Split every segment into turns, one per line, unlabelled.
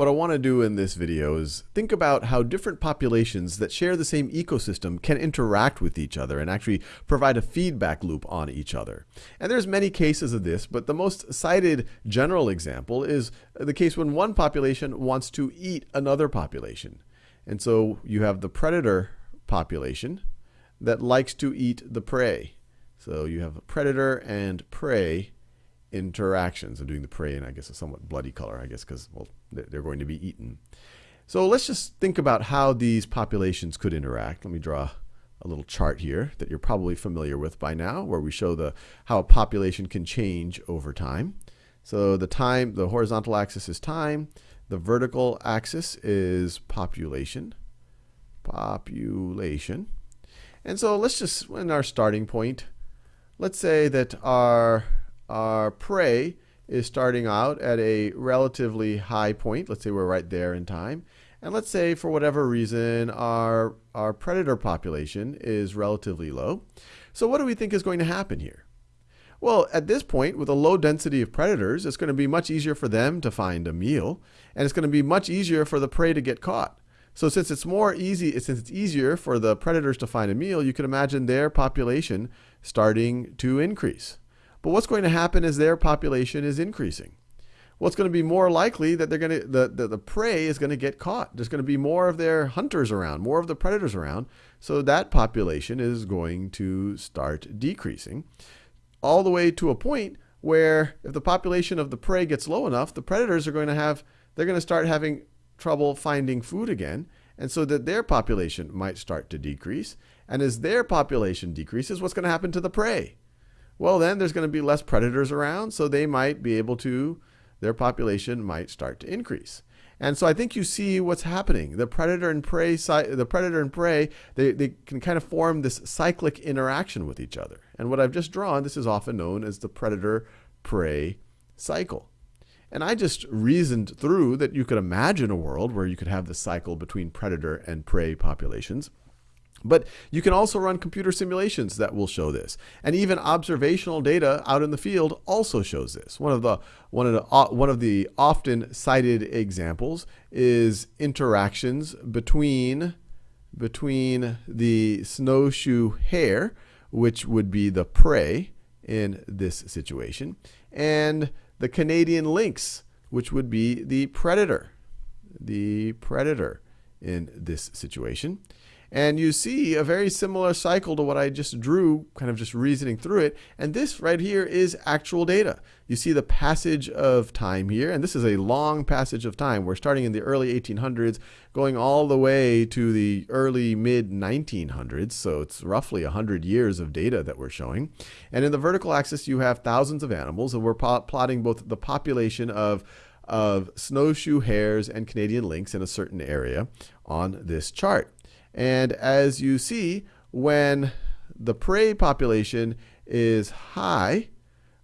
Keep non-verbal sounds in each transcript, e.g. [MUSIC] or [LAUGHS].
What I want to do in this video is think about how different populations that share the same ecosystem can interact with each other and actually provide a feedback loop on each other. And there's many cases of this, but the most cited general example is the case when one population wants to eat another population. And so you have the predator population that likes to eat the prey. So you have a predator and prey interactions. I'm doing the prey in, I guess, a somewhat bloody color, I guess, because, well, they're going to be eaten. So let's just think about how these populations could interact. Let me draw a little chart here that you're probably familiar with by now, where we show the how a population can change over time. So the time, the horizontal axis is time, the vertical axis is population. Population. And so let's just, in our starting point, let's say that our our prey is starting out at a relatively high point. Let's say we're right there in time. And let's say for whatever reason our, our predator population is relatively low. So what do we think is going to happen here? Well, at this point, with a low density of predators, it's going to be much easier for them to find a meal, and it's going to be much easier for the prey to get caught. So since it's more easy, since it's easier for the predators to find a meal, you can imagine their population starting to increase. But what's going to happen is their population is increasing. What's going to be more likely that they're going to the, the, the prey is going to get caught. There's going to be more of their hunters around, more of the predators around. So that population is going to start decreasing all the way to a point where if the population of the prey gets low enough, the predators are going to have they're going to start having trouble finding food again. And so that their population might start to decrease. And as their population decreases, what's going to happen to the prey? Well, then there's going to be less predators around, so they might be able to, their population might start to increase. And so I think you see what's happening. The predator and prey, the predator and prey, they, they can kind of form this cyclic interaction with each other. And what I've just drawn, this is often known as the predator-prey cycle. And I just reasoned through that you could imagine a world where you could have the cycle between predator and prey populations. But you can also run computer simulations that will show this. And even observational data out in the field also shows this. One of the, one of the, uh, one of the often cited examples is interactions between, between the snowshoe hare, which would be the prey in this situation, and the Canadian lynx, which would be the predator. The predator in this situation. And you see a very similar cycle to what I just drew, kind of just reasoning through it. And this right here is actual data. You see the passage of time here, and this is a long passage of time. We're starting in the early 1800s, going all the way to the early mid 1900s. So it's roughly 100 years of data that we're showing. And in the vertical axis, you have thousands of animals, and we're plotting both the population of of snowshoe hares and Canadian lynx in a certain area on this chart. And as you see, when the prey population is high,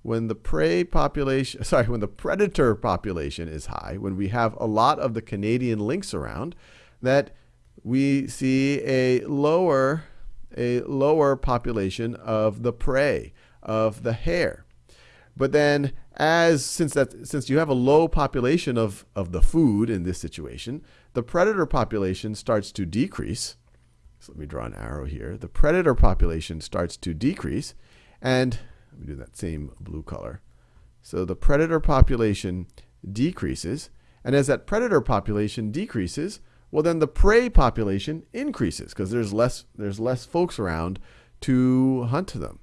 when the prey population, [LAUGHS] sorry, when the predator population is high, when we have a lot of the Canadian lynx around, that we see a lower, a lower population of the prey, of the hare. But then as since that since you have a low population of, of the food in this situation, the predator population starts to decrease. So let me draw an arrow here. The predator population starts to decrease and let me do that same blue color. So the predator population decreases and as that predator population decreases, well then the prey population increases because there's less there's less folks around to hunt them.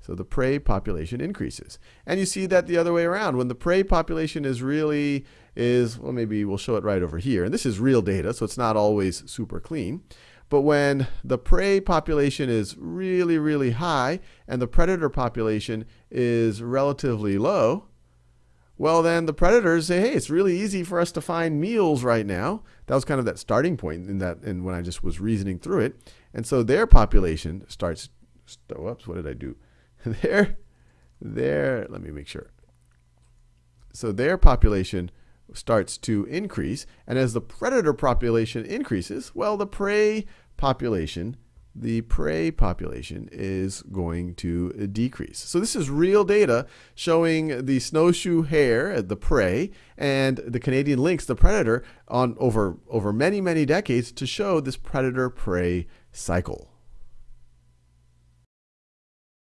So the prey population increases. And you see that the other way around. When the prey population is really, is, well, maybe we'll show it right over here. And this is real data, so it's not always super clean. But when the prey population is really, really high and the predator population is relatively low, well, then the predators say, hey, it's really easy for us to find meals right now. That was kind of that starting point in that, and when I just was reasoning through it. And so their population starts, whoops, what did I do? [LAUGHS] their, their, let me make sure. So their population starts to increase. And as the predator population increases, well, the prey population the prey population is going to decrease. So this is real data showing the snowshoe hare, uh, the prey, and the Canadian lynx, the predator, on over over many many decades to show this predator prey cycle.